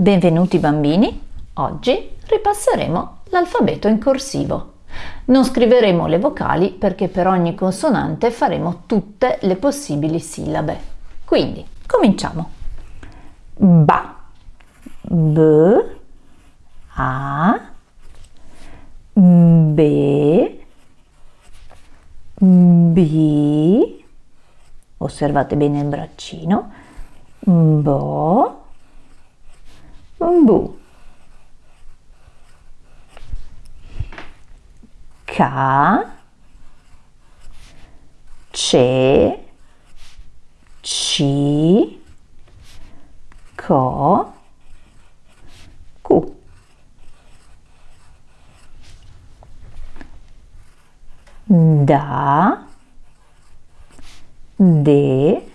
Benvenuti bambini, oggi ripasseremo l'alfabeto in corsivo. Non scriveremo le vocali perché per ogni consonante faremo tutte le possibili sillabe. Quindi, cominciamo. Ba, B, A, B, B, osservate bene il braccino, Bo, Bu, Ca, Ce, Ci, Co, Cu. Da, De,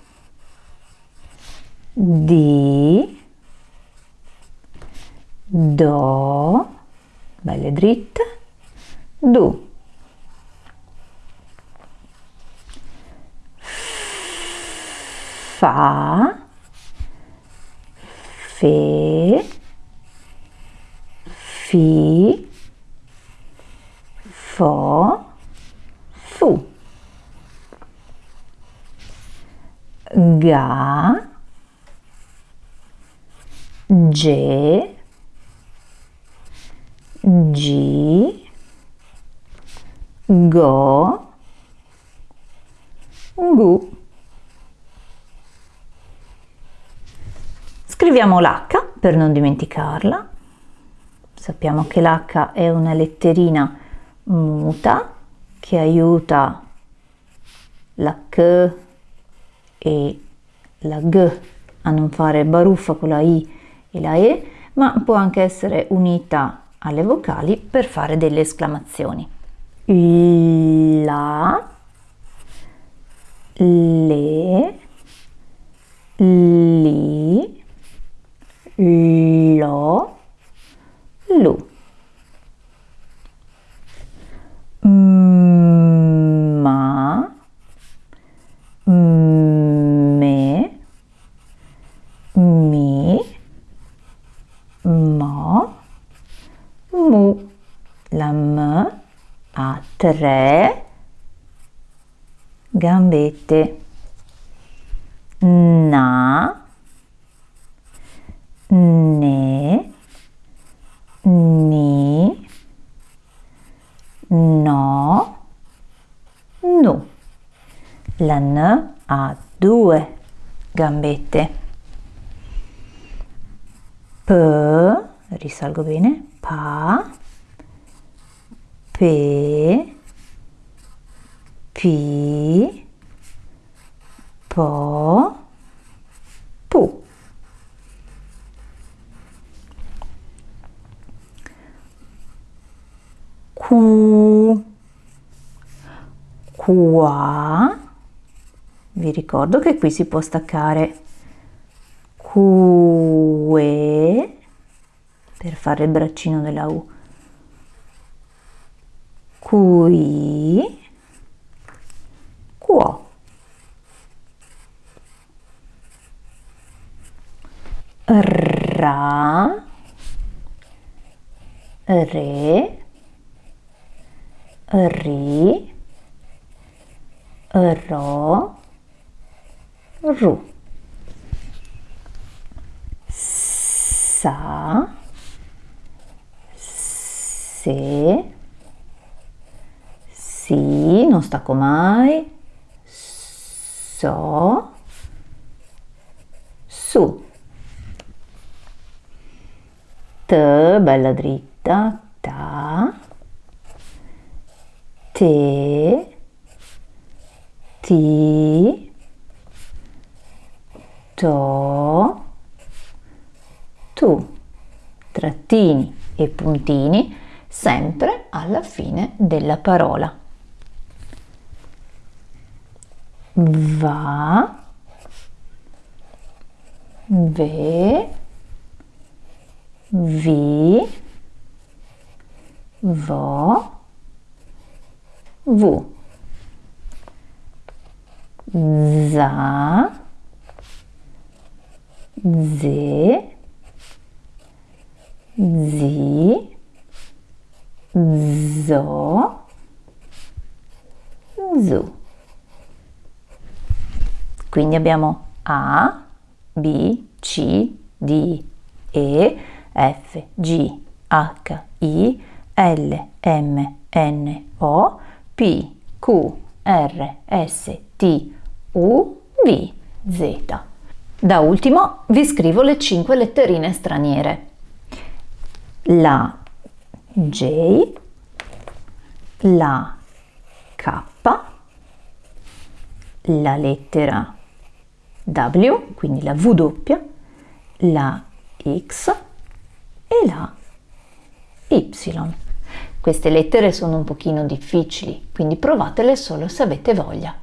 Do, belle dritte, Du. Fa, Fe, Fi, Fo, Fu. Ga, Ge, Gi, Go, Gu. Scriviamo l'H per non dimenticarla. Sappiamo che l'H è una letterina muta che aiuta la K e la G a non fare baruffa con la I e la E, ma può anche essere unita alle vocali per fare delle esclamazioni. La, le, li, lo, mu. La M ha tre gambette. Na, ne, ni, no, nu. La N ha due gambette. P, risalgo bene, pa, pe, pi, po, pu. Cu, qua, vi ricordo che qui si può staccare per fare il braccino della U. Qui, quo. Ra, re, ri, ro, ru. Sa, se, si, non stacco mai, so, su. T, bella dritta, ta, te, ti, to, tu, trattini e puntini sempre alla fine della parola. Va, ve, vi, vo, vu, za, ze, zi, zo, zu. Quindi abbiamo A, B, C, D, E, F, G, H, I, L, M, N, O, P, Q, R, S, T, U, V, Z. Da ultimo vi scrivo le cinque letterine straniere. La J, la K, la lettera W, quindi la W, la X e la Y. Queste lettere sono un pochino difficili, quindi provatele solo se avete voglia.